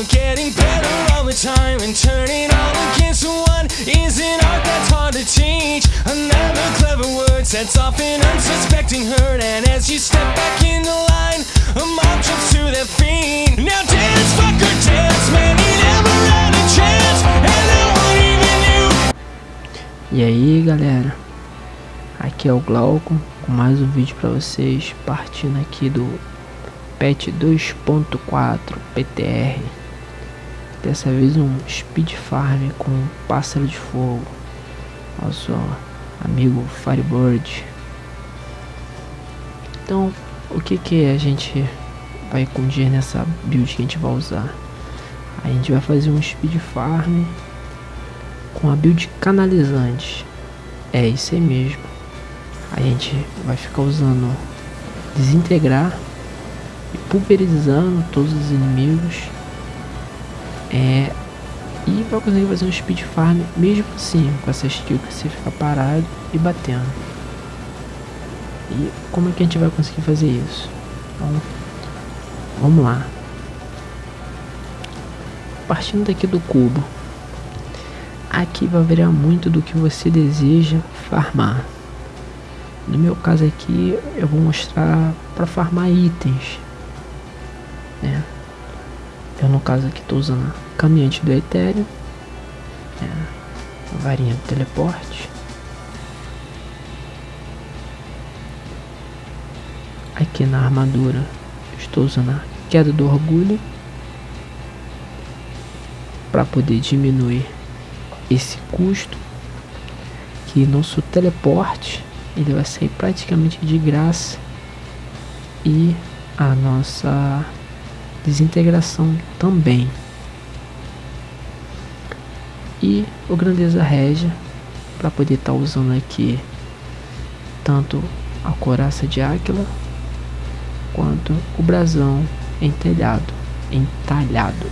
you're getting better all the time and turning all against one is an art that's hard to teach. Another clever word sets off an unsuspecting hurt, and as you step back in the line, a mob jumps to their feet. Now dance, fucker, dance, man, he never had a chance, and no one even knew. E aí galera, aqui é o Glauco com mais um vídeo para vocês, partindo aqui do patch 2.4 PTR Dessa vez um speed farm com pássaro de fogo. Nosso amigo Firebird. Então, o que que a gente vai condir nessa build que a gente vai usar? A gente vai fazer um speed farm com a build canalizante. É isso aí mesmo. A gente vai ficar usando desintegrar e pulverizando todos os inimigos é, e vai conseguir fazer um speed farm mesmo assim com essa skill que você fica parado e batendo. E como é que a gente vai conseguir fazer isso? Então vamos lá. Partindo daqui do cubo. Aqui vai variar muito do que você deseja farmar. No meu caso aqui eu vou mostrar para farmar itens né? No caso aqui estou usando a caminhante do Ethereum, né? varinha do teleporte. Aqui na armadura estou usando a queda do orgulho para poder diminuir esse custo que nosso teleporte ele vai sair praticamente de graça e a nossa desintegração também. E o Grandeza Régia, para poder estar tá usando aqui tanto a coraça de Áquila quanto o brasão entalhado, entalhado.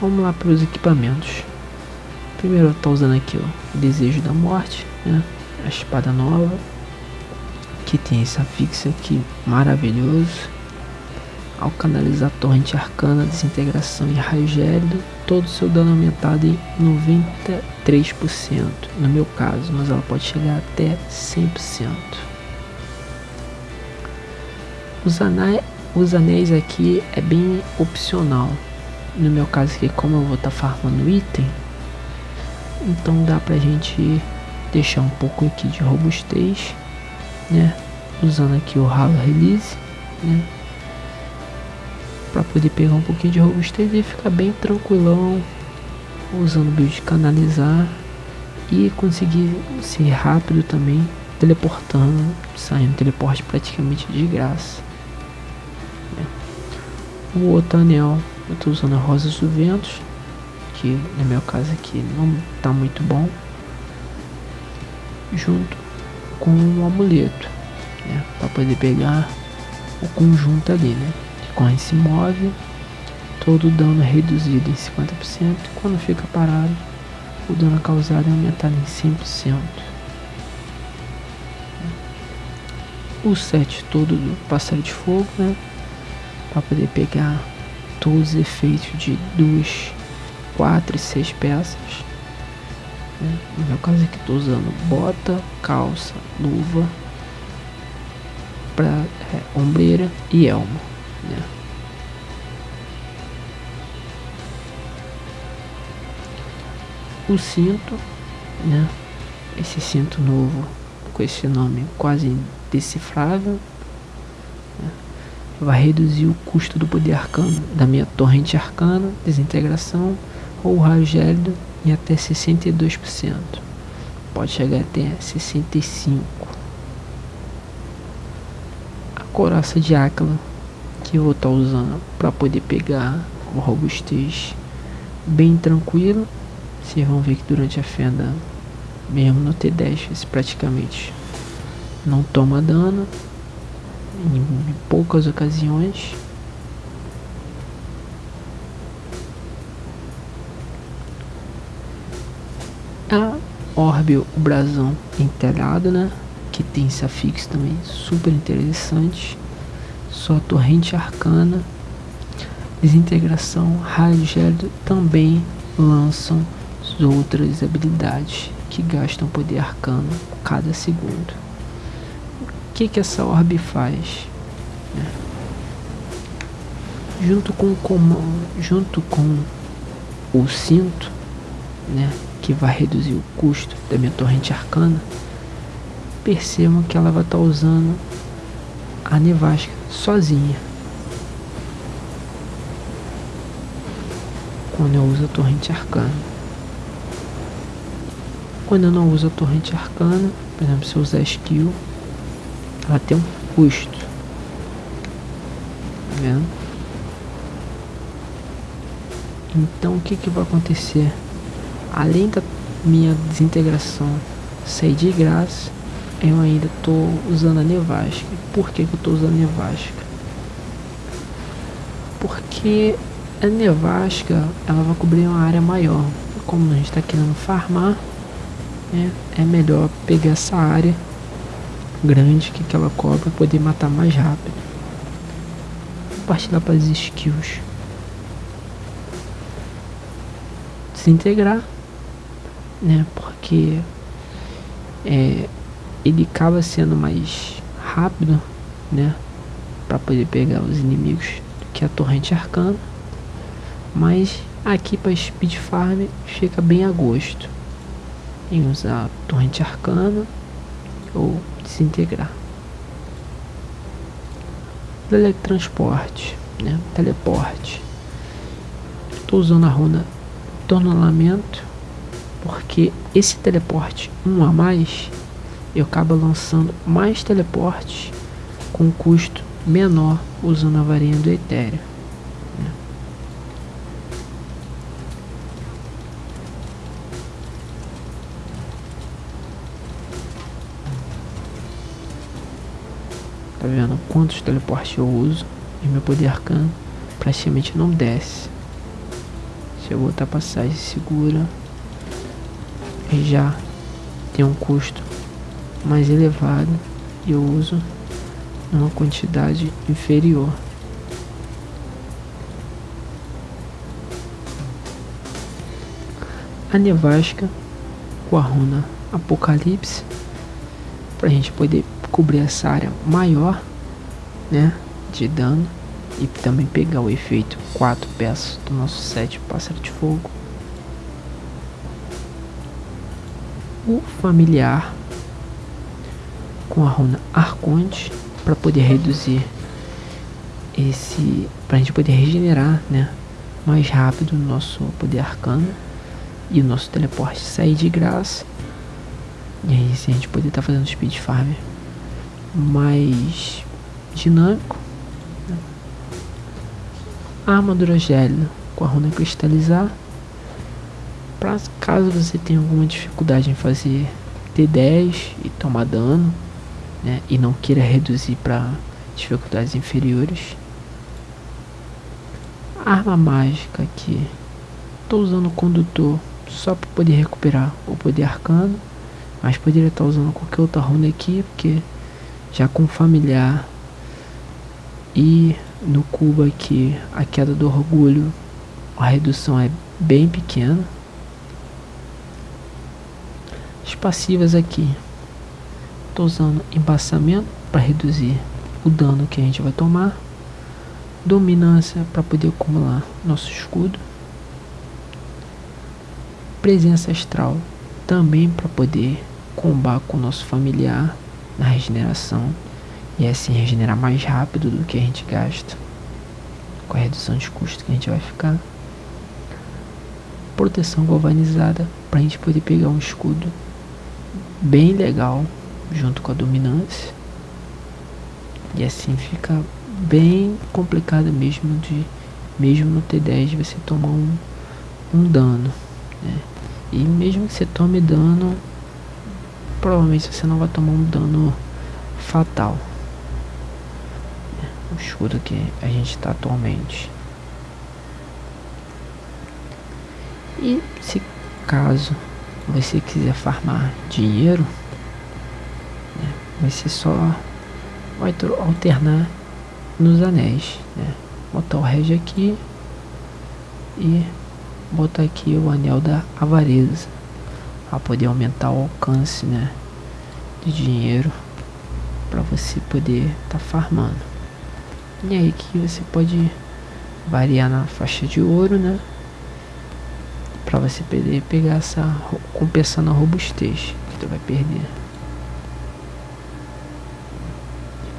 Vamos lá para os equipamentos. Primeiro eu estou usando aqui o Desejo da Morte, né? a espada nova, que tem esse afixo aqui maravilhoso. Ao canalizar torrente arcana, desintegração e raio gélido, todo o seu dano aumentado em 93%, no meu caso, mas ela pode chegar até 100%. Os anéis, os anéis aqui é bem opcional. No meu caso aqui, como eu vou estar tá farmando item, então dá pra gente deixar um pouco aqui de robustez né? Usando aqui o ralo release, né? Para poder pegar um pouquinho de robustez e ficar bem tranquilão, usando o build canalizar e conseguir ser rápido também, teleportando, saindo teleporte praticamente de graça. Né? O outro anel, eu estou usando a Rosas do Ventos, que no meu caso aqui não tá muito bom, junto com um amuleto, né, para poder pegar o conjunto ali, né? Que quando se move, todo o dano é reduzido em 50% e quando fica parado, o dano causado é aumentado em 100%. O set todo do pássaro de fogo, né? Para poder pegar todos os efeitos de duas, quatro e seis peças. Né? No meu caso aqui estou usando bota, calça, luva, para é, ombreira e elmo. Né? O cinto, né? Esse cinto novo com esse nome quase indecifrável né? vai reduzir o custo do poder arcano da minha torrente arcana, desintegração ou raio gélido em até 62%. Pode chegar até 65%. A coraça de Áquila que eu vou estar tá usando para poder pegar o robustez bem tranquilo. Vocês vão ver que durante a fenda, mesmo no T10, praticamente não toma dano em poucas ocasiões Orbe, o brasão entelhado, né? Que tem esse afixo também super interessante. sua torrente arcana, desintegração, raio gélido também lançam outras habilidades que gastam poder arcano cada segundo. O que, que essa orbe faz? Né? Junto com o comando, junto com o cinto, né, que vai reduzir o custo da minha torrente arcana, percebam que ela vai estar tá usando a nevasca sozinha. Quando eu uso a torrente arcana. Quando eu não uso a torrente arcana, por exemplo, se eu usar skill, ela tem um custo. Tá vendo? Então o que, que vai acontecer? Além da minha desintegração sair de graça, eu ainda estou usando a nevasca. Por que, que eu estou usando a nevasca? Porque a nevasca ela vai cobrir uma área maior. Como a gente está querendo farmar, né, é melhor pegar essa área grande que, que ela cobre para poder matar mais rápido. Vou partir lá para as skills. Desintegrar, né? Porque é, ele acaba sendo mais rápido, né? Para poder pegar os inimigos que a torrente arcana. Mas aqui para speed farm fica bem a gosto em usar torrente arcana ou desintegrar. Teletransporte, né? Teleporte. Estou usando a runa Tornolamento porque esse teleporte um a mais eu acabo lançando mais teleportes com custo menor usando a varinha do Ethereum. Né? Tá vendo quantos teleportes eu uso e meu poder arcano praticamente não desce. Se eu botar passagem segura, já tem um custo mais elevado e eu uso uma quantidade inferior. A nevasca com a runa Apocalipse para a gente poder cobrir essa área maior, né, de dano e também pegar o efeito quatro peças do nosso set pássaro de fogo. O familiar com a runa Arconte para poder reduzir esse para a gente poder regenerar né mais rápido o nosso poder arcano e o nosso teleporte sair de graça e aí a gente poder estar tá fazendo speed farm mais dinâmico né? a armadura gélida com a runa cristalizar para caso você tenha alguma dificuldade em fazer T10 e tomar dano né, e não queira reduzir para dificuldades inferiores. Arma mágica aqui. Estou usando o condutor só para poder recuperar o poder arcano. Mas poderia estar usando qualquer outra runa aqui, porque já com familiar e no cubo aqui a queda do orgulho a redução é bem pequena. As passivas aqui Estou usando embaçamento para reduzir o dano que a gente vai tomar. Dominância para poder acumular nosso escudo. Presença astral também para poder combar com o nosso familiar na regeneração e assim regenerar mais rápido do que a gente gasta com a redução de custo que a gente vai ficar. Proteção galvanizada para a gente poder pegar um escudo bem legal junto com a dominância. E assim fica bem complicado mesmo de mesmo no T10 você tomar um, um dano. Né? E mesmo que você tome dano, provavelmente você não vai tomar um dano fatal. O escudo que a gente está atualmente. E se caso você quiser farmar dinheiro, vai ser só vai alternar nos anéis, né? Botar o rege aqui e botar aqui o anel da avareza para poder aumentar o alcance, né, de dinheiro para você poder estar tá farmando. E aí que você pode variar na faixa de ouro, né? Para você poder pegar essa compensando a robustez que tu vai perder.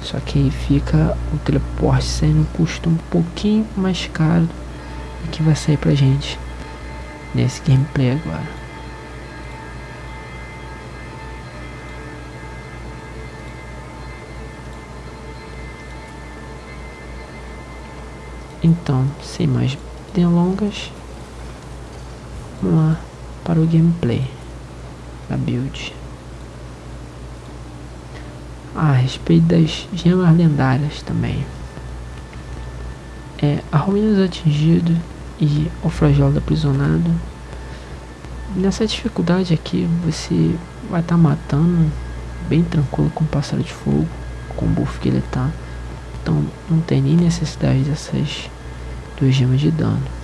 Só que aí fica o teleporte sendo um custo um pouquinho mais caro do que vai sair pra gente nesse gameplay agora. Então, sem mais delongas, vamos lá para o gameplay da build. Ah, a respeito das gemas lendárias também. É, a ruínas atingido e o flagelo aprisionado. Nessa dificuldade aqui você vai estar tá matando bem tranquilo com o pássaro de fogo, com o buff que ele tá. Então não tem nem necessidade dessas duas gemas de dano.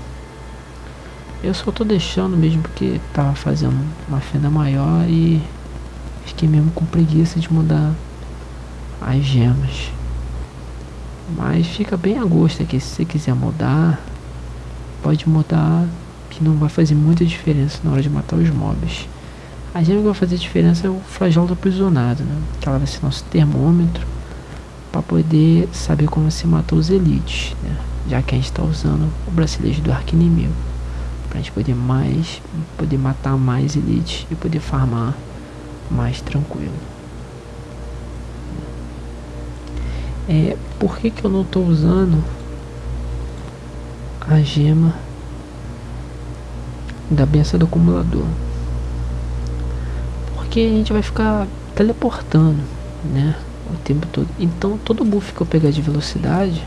Eu só tô deixando mesmo porque tava fazendo uma fenda maior e fiquei mesmo com preguiça de mudar as gemas. Mas fica bem a gosto aqui. Se você quiser mudar, pode mudar. Que não vai fazer muita diferença na hora de matar os mobs. A gema que vai fazer diferença é o flagelo do aprisionado, né? Que ela vai ser nosso termômetro para poder saber como se matou os elites, né? Já que a gente está usando o bracelete do arco inimigo. Pra gente poder mais, poder matar mais elites e poder farmar mais tranquilo. É, por que, que eu não estou usando a gema da benção do acumulador? Porque a gente vai ficar teleportando, né? O tempo todo. Então todo buff que eu pegar de velocidade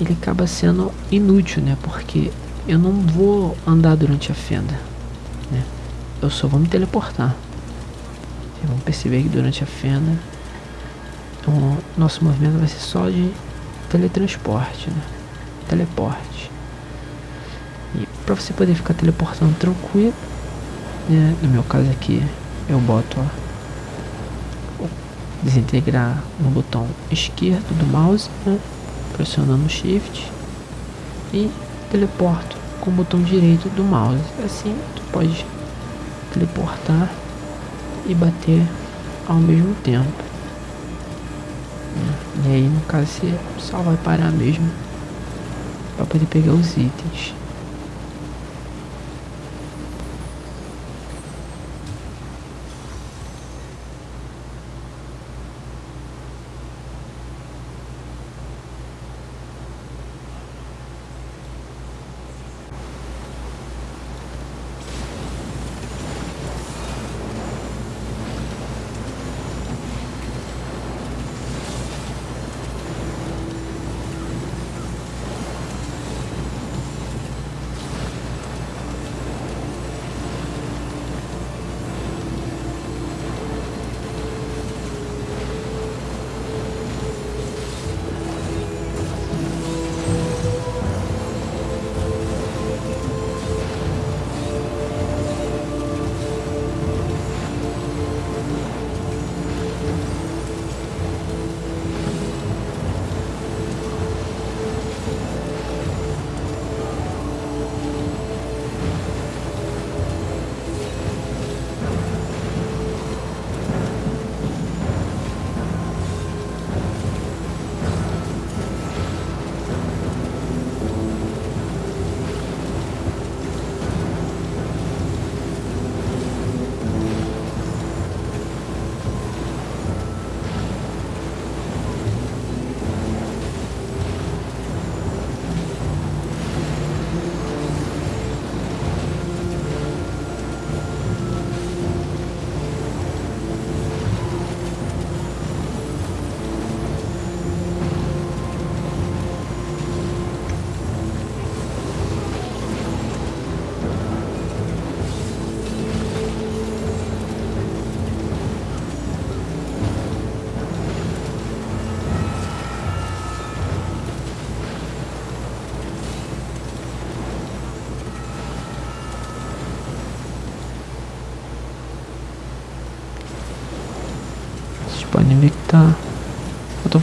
ele acaba sendo inútil, né? Porque eu não vou andar durante a fenda, né? Eu só vou me teleportar. Vocês vão perceber que durante a fenda o nosso movimento vai ser só de teletransporte, né? Teleporte. E para você poder ficar teleportando tranquilo, né? no meu caso aqui, eu boto ó, desintegrar no botão esquerdo do mouse, né? pressionando shift e teleporto com o botão direito do mouse. Assim tu pode teleportar e bater ao mesmo tempo. E aí no caso você só vai parar mesmo para poder pegar os itens.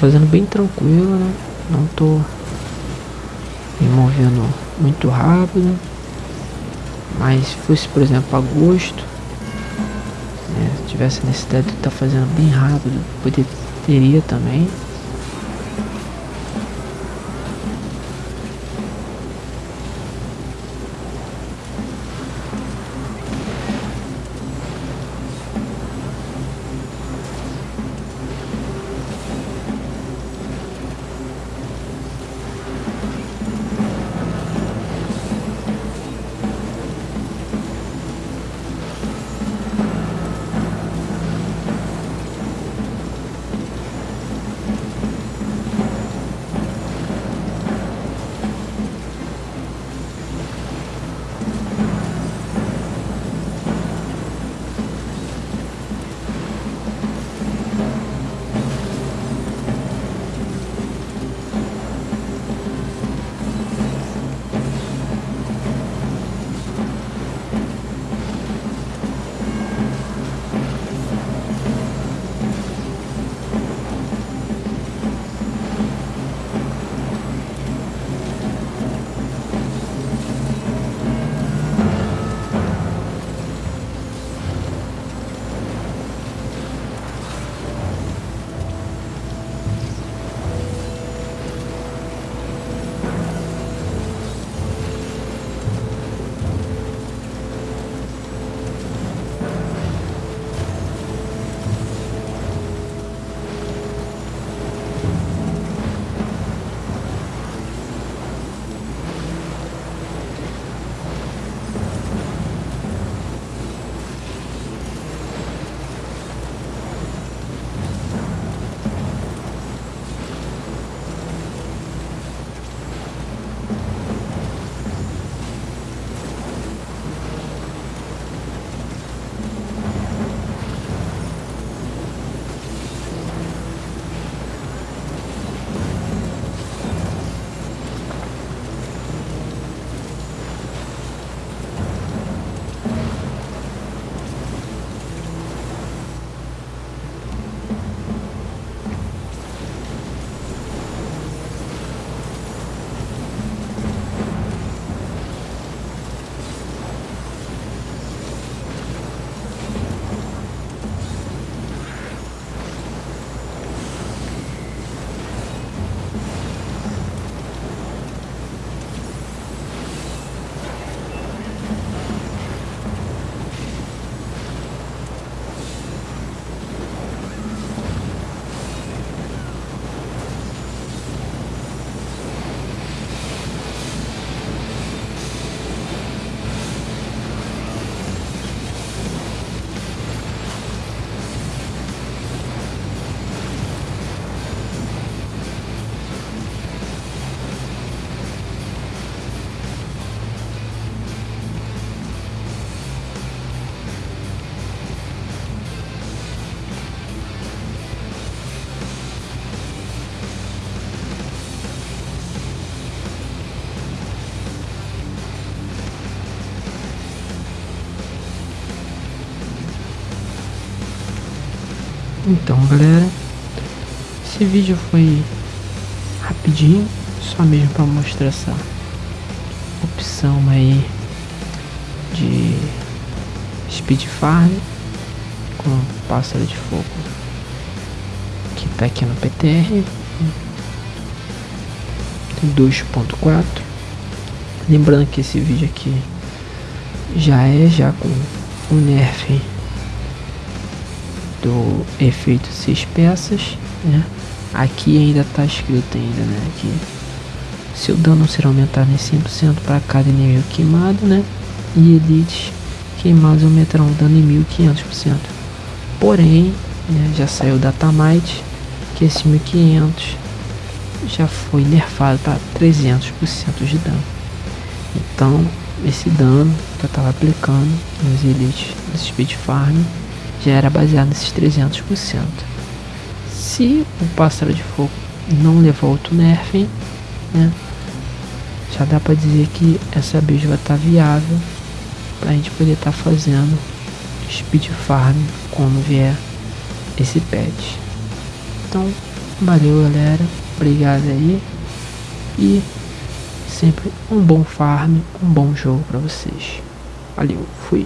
Fazendo bem tranquilo, né? Não tô me movendo muito rápido. Mas se fosse, por exemplo, agosto, né, se tivesse necessidade de estar tá fazendo bem rápido, poderia também. Então, galera, esse vídeo foi rapidinho, só mesmo para mostrar essa opção aí de speed farm com pássaro de fogo que tá aqui no PTR 2.4 lembrando que esse vídeo aqui já é já com o nerf do efeito seis peças, né? Aqui ainda está escrito ainda, né? Que seu dano será aumentado em 100% para cada inimigo queimado, né? E elites queimados aumentarão o dano em 1500%. Porém, né, já saiu da Tamite, que esse 1500 já foi nerfado para 300% de dano. Então, esse dano que eu estava aplicando nos elites do Speed Farm já era baseado nesses 300%. Se o pássaro de fogo não levou outro nerf, né, já dá para dizer que essa build vai estar tá viável para a gente poder estar tá fazendo speed farm quando vier esse patch. Então, valeu galera, obrigado aí e sempre um bom farm, um bom jogo para vocês. Valeu, fui.